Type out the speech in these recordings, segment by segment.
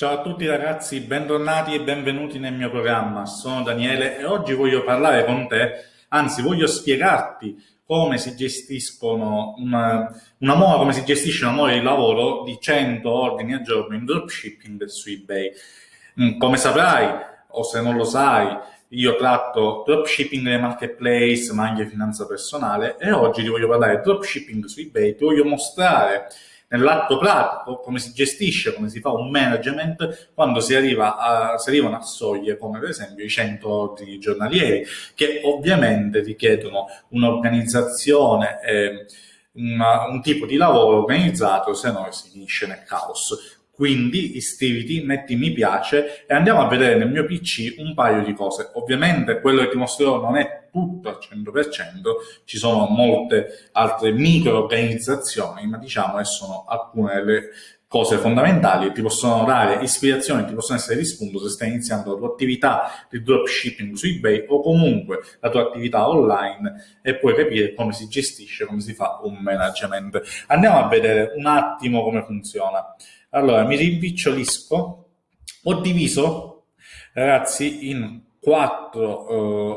Ciao a tutti ragazzi, bentornati e benvenuti nel mio programma. Sono Daniele e oggi voglio parlare con te, anzi voglio spiegarti come si gestiscono una, una mole, come si gestisce una mole di lavoro di 100 ordini al giorno in dropshipping su eBay. Mm, come saprai, o se non lo sai, io tratto dropshipping nei marketplace, ma anche finanza personale e oggi ti voglio parlare di dropshipping su eBay, ti voglio mostrare nell'atto pratico come si gestisce, come si fa un management quando si, arriva a, si arrivano a soglie come per esempio i 100 ordini giornalieri che ovviamente richiedono un'organizzazione e un tipo di lavoro organizzato se no si finisce nel caos. Quindi iscriviti, metti mi piace e andiamo a vedere nel mio PC un paio di cose. Ovviamente quello che ti mostrerò non è tutto al 100%, ci sono molte altre micro organizzazioni, ma diciamo che sono alcune delle cose fondamentali che ti possono dare ispirazione, ti possono essere di spunto se stai iniziando la tua attività di dropshipping su eBay o comunque la tua attività online e puoi capire come si gestisce, come si fa un management. Andiamo a vedere un attimo come funziona. Allora, mi rimpicciolisco. Ho diviso, ragazzi, in quattro eh,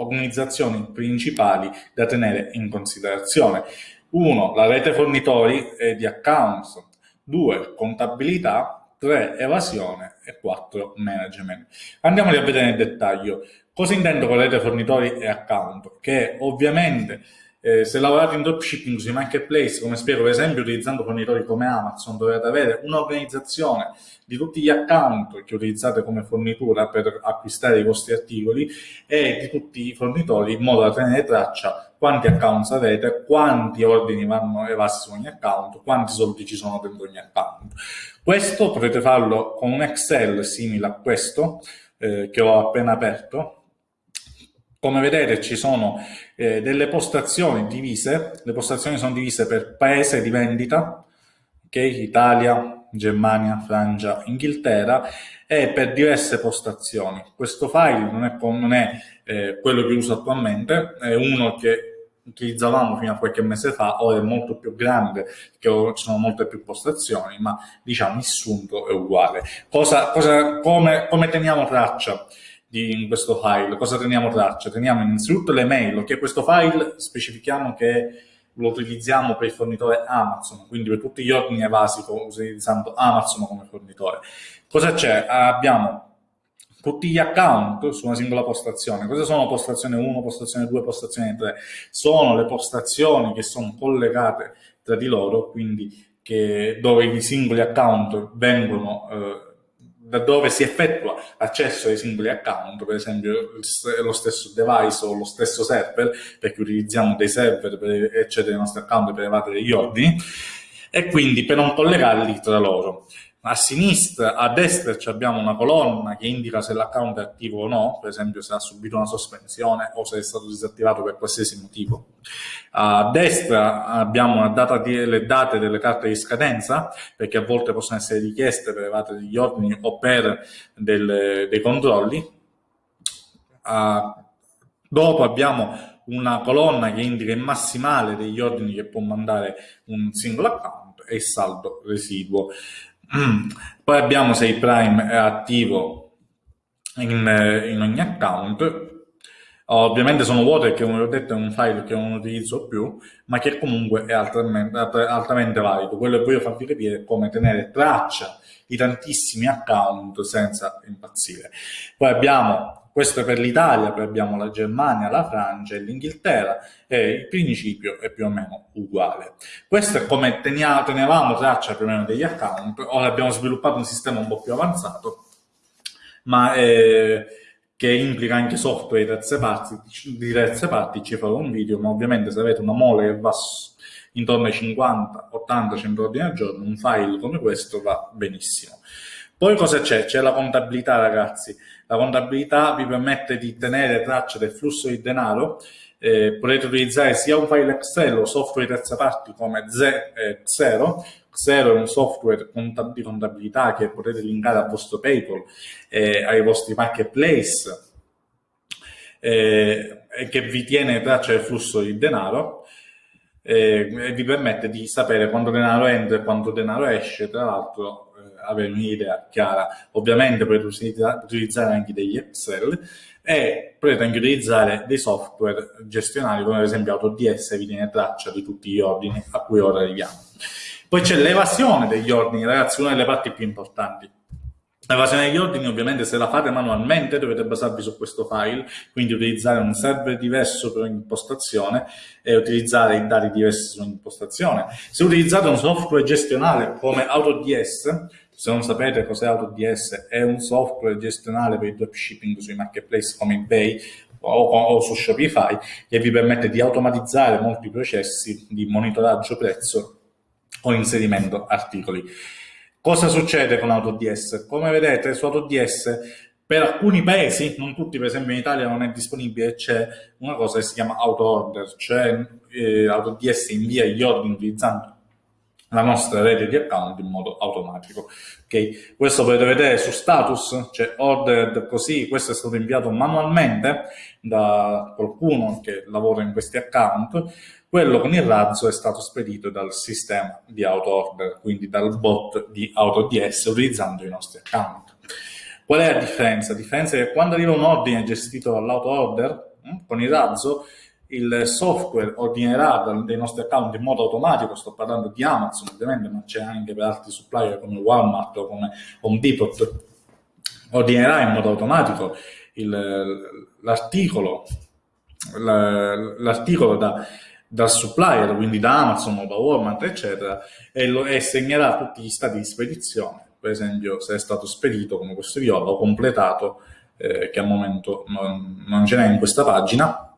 organizzazioni principali da tenere in considerazione. Uno, la rete fornitori e di accounts. Due, contabilità. Tre, evasione. E quattro, management. Andiamoli a vedere nel dettaglio. Cosa intendo con rete fornitori e account? Che ovviamente eh, se lavorate in dropshipping sui marketplace, come spiego per esempio utilizzando fornitori come Amazon, dovete avere un'organizzazione di tutti gli account che utilizzate come fornitura per acquistare i vostri articoli e di tutti i fornitori in modo da tenere traccia quanti account avete, quanti ordini vanno evasi su ogni account, quanti soldi ci sono dentro ogni account. Questo potete farlo con un Excel simile a questo eh, che ho appena aperto come vedete ci sono eh, delle postazioni divise, le postazioni sono divise per paese di vendita, okay? Italia, Germania, Francia, Inghilterra e per diverse postazioni. Questo file non è, non è eh, quello che uso attualmente, è uno che utilizzavamo fino a qualche mese fa, ora è molto più grande, perché ci sono molte più postazioni, ma diciamo il sunto è uguale. Cosa, cosa, come, come teniamo traccia? Di, in questo file. Cosa teniamo traccia? Teniamo innanzitutto le mail, che questo file specifichiamo che lo utilizziamo per il fornitore Amazon, quindi per tutti gli ordini evasi utilizzando Amazon come fornitore. Cosa c'è? Abbiamo tutti gli account su una singola postazione. Cosa sono postazione 1, postazione 2, postazione 3? Sono le postazioni che sono collegate tra di loro, quindi che, dove i singoli account vengono eh, da dove si effettua l'accesso ai singoli account, per esempio lo stesso device o lo stesso server, perché utilizziamo dei server per accedere ai nostri account per evadere gli ordini, e quindi per non collegarli tra loro a sinistra, a destra abbiamo una colonna che indica se l'account è attivo o no, per esempio se ha subito una sospensione o se è stato disattivato per qualsiasi motivo. A destra abbiamo di, le date delle carte di scadenza, perché a volte possono essere richieste per evadere degli ordini o per del, dei controlli. Uh, dopo abbiamo una colonna che indica il massimale degli ordini che può mandare un singolo account e il saldo residuo. Mm. Poi abbiamo se il Prime è attivo in, in ogni account. Ovviamente sono vuote che, come ho detto, è un file che non utilizzo più, ma che comunque è altamente, altamente valido. Quello che voglio farvi capire è come tenere traccia di tantissimi account senza impazzire. Poi abbiamo questo è per l'Italia, poi abbiamo la Germania, la Francia e l'Inghilterra e il principio è più o meno uguale. Questo è come teniamo, tenevamo traccia più o meno degli account, ora abbiamo sviluppato un sistema un po' più avanzato, ma eh, che implica anche software di terze parti, di terze parti, ci farò un video, ma ovviamente se avete una mole che va intorno ai 50, 80, 100 ordini al giorno, un file come questo va benissimo. Poi cosa c'è? C'è la contabilità, ragazzi. La contabilità vi permette di tenere traccia del flusso di denaro. Eh, potete utilizzare sia un file Excel o software di terza parti come Xero. Xero è un software di contabilità che potete linkare al vostro PayPal e ai vostri marketplace eh, che vi tiene traccia del flusso di denaro eh, e vi permette di sapere quanto denaro entra e quanto denaro esce. Tra l'altro avere un'idea chiara. Ovviamente potete utilizzare anche degli Excel e potete anche utilizzare dei software gestionali come ad esempio AutoDS vi tiene traccia di tutti gli ordini a cui ora arriviamo. Poi c'è l'evasione degli ordini, ragazzi, una delle parti più importanti. L'evasione degli ordini ovviamente se la fate manualmente dovete basarvi su questo file, quindi utilizzare un server diverso per ogni impostazione e utilizzare i dati diversi su ogni impostazione. Se utilizzate un software gestionale come AutoDS, se non sapete cos'è AutoDS, è un software gestionale per il dropshipping sui marketplace come eBay o, o su Shopify che vi permette di automatizzare molti processi di monitoraggio prezzo o inserimento articoli. Cosa succede con AutoDS? Come vedete su AutoDS per alcuni paesi, non tutti, per esempio in Italia non è disponibile, c'è una cosa che si chiama auto-order, cioè eh, AutoDS invia gli ordini utilizzando la nostra rete di account in modo automatico. Okay? Questo potete vedere su status, c'è ordered così, questo è stato inviato manualmente da qualcuno che lavora in questi account, quello con il razzo è stato spedito dal sistema di auto order, quindi dal bot di AutoDS utilizzando i nostri account. Qual è la differenza? La differenza è che quando arriva un ordine gestito dall'auto order hm, con il razzo, il software ordinerà dei nostri account in modo automatico, sto parlando di Amazon ovviamente, ma c'è anche per altri supplier come Walmart o come Home Depot, ordinerà in modo automatico l'articolo l'articolo da dal supplier, quindi da Amazon o da Walmart, eccetera, e, lo, e segnerà tutti gli stati di spedizione, per esempio se è stato spedito come questo viola o completato, eh, che al momento non, non ce n'è in questa pagina,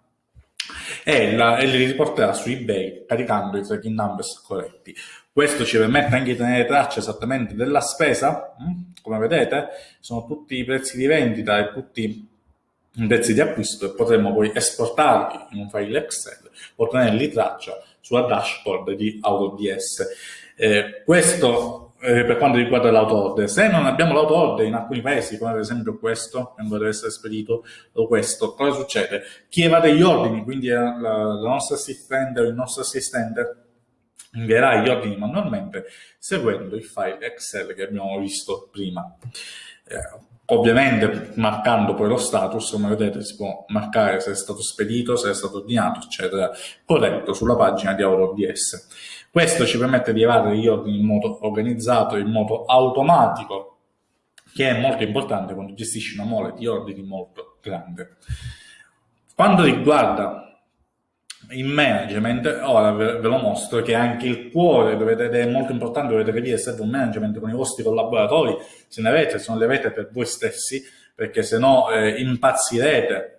e, la, e, li riporterà su eBay caricando i tracking numbers corretti. Questo ci permette anche di tenere traccia esattamente della spesa, hm? come vedete, sono tutti i prezzi di vendita e tutti i prezzi di acquisto e potremo poi esportarli in un file Excel o tenerli traccia sulla dashboard di AutoDS. Eh, questo eh, per quanto riguarda l'auto-order. Se non abbiamo l'auto-order in alcuni paesi, come ad esempio questo, che deve essere spedito, o questo, cosa succede? Chi evade gli ordini, quindi la, la nostra assistente o il nostro assistente, invierà gli ordini manualmente seguendo il file Excel che abbiamo visto prima. Eh, Ovviamente marcando poi lo status, come vedete si può marcare se è stato spedito, se è stato ordinato, eccetera, corretto sulla pagina di AutoDS. Questo ci permette di evadere gli ordini in modo organizzato, in modo automatico, che è molto importante quando gestisci una mole di ordini molto grande. Quando riguarda in management, ora ve, lo mostro che anche il cuore dovete, è molto importante, dovete capire se un management con i vostri collaboratori, se ne avete, se non li avete per voi stessi, perché se no eh, impazzirete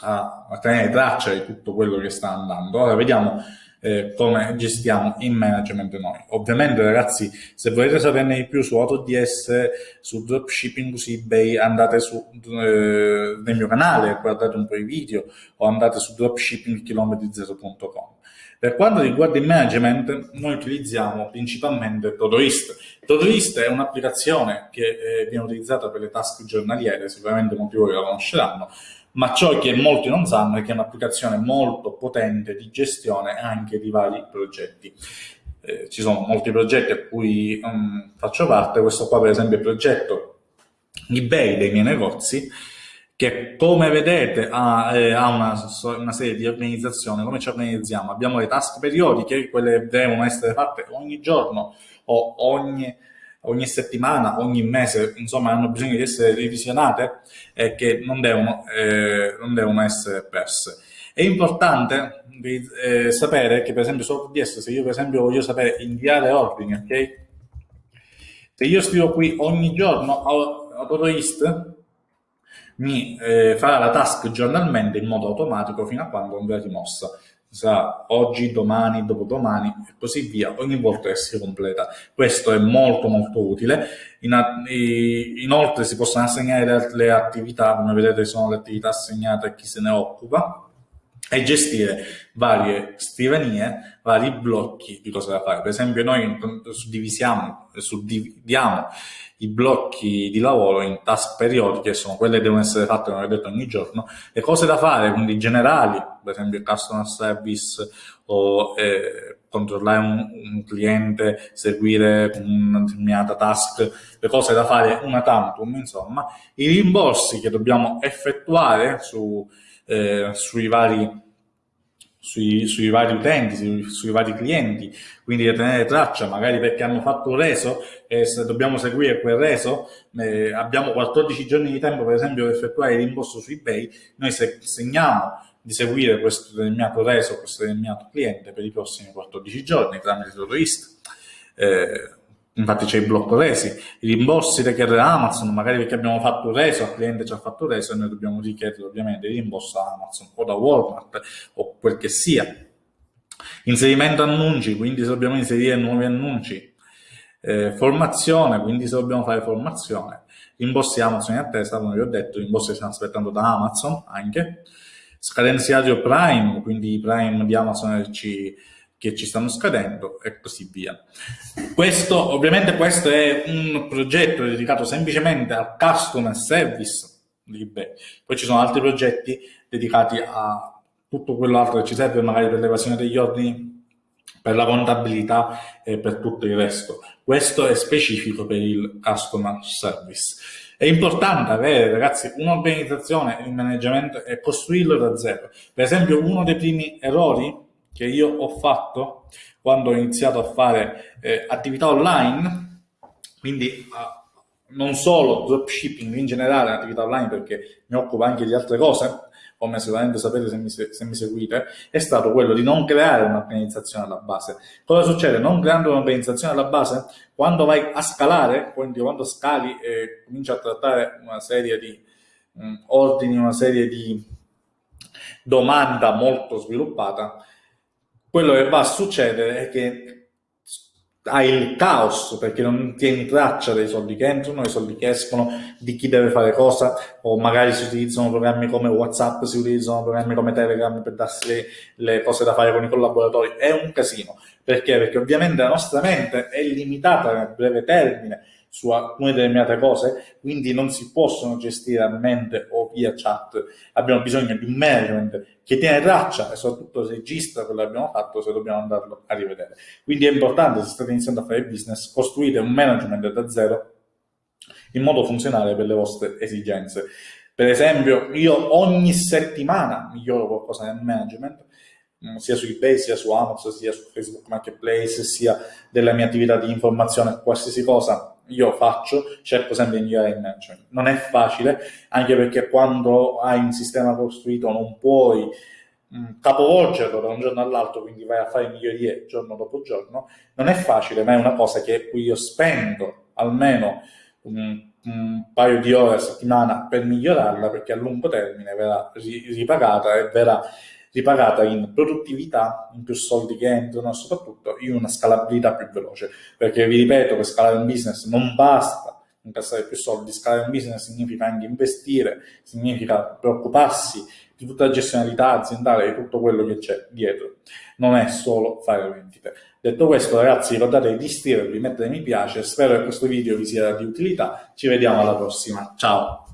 a, a tenere traccia di tutto quello che sta andando. Ora vediamo eh, come gestiamo in management noi. Ovviamente ragazzi, se volete saperne di più su AutoDS, su dropshipping su eBay, andate su, eh, nel mio canale, guardate un po' i video o andate su dropshippingchilometrizero.com. Per quanto riguarda il management, noi utilizziamo principalmente Todoist. Todoist è un'applicazione che eh, viene utilizzata per le task giornaliere, sicuramente molti di voi la conosceranno, ma ciò che molti non sanno è che è un'applicazione molto potente di gestione anche di vari progetti. Eh, ci sono molti progetti a cui um, faccio parte, questo qua per esempio è il progetto eBay dei miei negozi, che come vedete ha, eh, ha una, una, serie di organizzazioni, come ci organizziamo? Abbiamo le task periodiche, quelle devono essere fatte ogni giorno o ogni ogni settimana, ogni mese, insomma, hanno bisogno di essere revisionate e che non devono, eh, non devono essere perse. È importante eh, sapere che, per esempio, su ODS, se io, per esempio, voglio sapere inviare ordini, ok? Se io scrivo qui ogni giorno AutoIst, mi eh, farà la task giornalmente in modo automatico fino a quando non verrà rimossa sarà oggi, domani, dopodomani e così via, ogni volta che si completa. Questo è molto molto utile. In, inoltre si possono assegnare le attività, come vedete sono le attività assegnate a chi se ne occupa, e gestire varie scrivanie, vari blocchi di cosa da fare. Per esempio noi suddivisiamo, suddividiamo i blocchi di lavoro in task periodiche, sono quelle che devono essere fatte, come ho detto, ogni giorno, le cose da fare, quindi generali, per esempio il customer service o eh, controllare un, un, cliente, seguire una determinata task, le cose da fare una tantum, insomma, i rimborsi che dobbiamo effettuare su, eh, sui vari sui, sui, vari utenti, sui, sui, vari clienti, quindi da tenere traccia, magari perché hanno fatto un reso e se dobbiamo seguire quel reso, eh, abbiamo 14 giorni di tempo per esempio per effettuare il rimborso su eBay, noi se segniamo di seguire questo determinato reso, questo determinato cliente per i prossimi 14 giorni tramite Todoist. Eh, infatti c'è il blocco resi, i rimborsi da Amazon, magari perché abbiamo fatto reso, il cliente ci ha fatto reso e noi dobbiamo richiedere ovviamente il rimborso a Amazon o da Walmart o quel che sia. Inserimento annunci, quindi se dobbiamo inserire nuovi annunci. Eh, formazione, quindi se dobbiamo fare formazione. Rimborsi Amazon in attesa, come vi ho detto, rimborsi stiamo aspettando da Amazon anche. Scadenziario Prime, quindi i Prime di Amazon ci che ci stanno scadendo e così via. Questo, ovviamente questo è un progetto dedicato semplicemente al customer service di eBay. Poi ci sono altri progetti dedicati a tutto quell'altro che ci serve magari per l'evasione degli ordini, per la contabilità e per tutto il resto. Questo è specifico per il customer service. È importante avere, ragazzi, un'organizzazione, il management e costruirlo da zero. Per esempio, uno dei primi errori che io ho fatto quando ho iniziato a fare eh, attività online, quindi uh, non solo dropshipping in generale, attività online perché mi occupo anche di altre cose, come sicuramente sapete se mi, se mi, seguite, è stato quello di non creare un'organizzazione alla base. Cosa succede? Non creando un'organizzazione alla base, quando vai a scalare, quindi quando scali e cominci a trattare una serie di mm, ordini, una serie di domanda molto sviluppata, quello che va a succedere è che hai il caos perché non tieni traccia dei soldi che entrano, dei soldi che escono, di chi deve fare cosa, o magari si utilizzano programmi come WhatsApp, si utilizzano programmi come Telegram per darsi le, le cose da fare con i collaboratori. È un casino. Perché? Perché ovviamente la nostra mente è limitata nel breve termine su alcune determinate cose, quindi non si possono gestire a mente o via chat. Abbiamo bisogno di un management che tiene traccia e soprattutto registra quello che abbiamo fatto se dobbiamo andarlo a rivedere. Quindi è importante, se state iniziando a fare business, costruite un management da zero in modo funzionale per le vostre esigenze. Per esempio, io ogni settimana miglioro qualcosa nel management, mm, sia su eBay, sia su Amazon, sia su Facebook Marketplace, sia della mia attività di informazione, qualsiasi cosa io faccio, cerco sempre di migliorare il management. Non è facile, anche perché quando hai un sistema costruito non puoi mh, mm, capovolgerlo da un giorno all'altro, quindi vai a fare migliorie giorno dopo giorno. Non è facile, ma è una cosa che cui io spendo almeno un, un, paio di ore a settimana per migliorarla, perché a lungo termine verrà ripagata e verrà ripagata in produttività, in più soldi che entrano soprattutto in una scalabilità più veloce. Perché vi ripeto, per scalare un business non basta incassare più soldi, scalare un business significa anche investire, significa preoccuparsi di tutta la gestionalità aziendale, di tutto quello che c'è dietro. Non è solo fare vendite. Detto questo, ragazzi, ricordate di iscrivervi, mettere mi piace, spero che questo video vi sia di utilità. Ci vediamo alla prossima. Ciao!